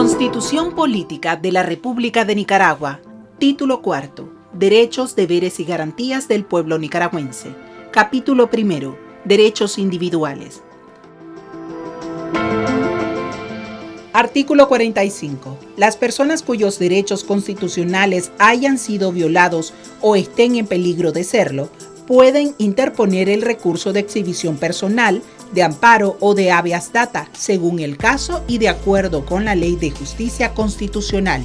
Constitución Política de la República de Nicaragua. Título cuarto. Derechos, deberes y garantías del pueblo nicaragüense. Capítulo primero. Derechos individuales. Artículo 45. Las personas cuyos derechos constitucionales hayan sido violados o estén en peligro de serlo, pueden interponer el recurso de exhibición personal, de amparo o de habeas data, según el caso y de acuerdo con la Ley de Justicia Constitucional.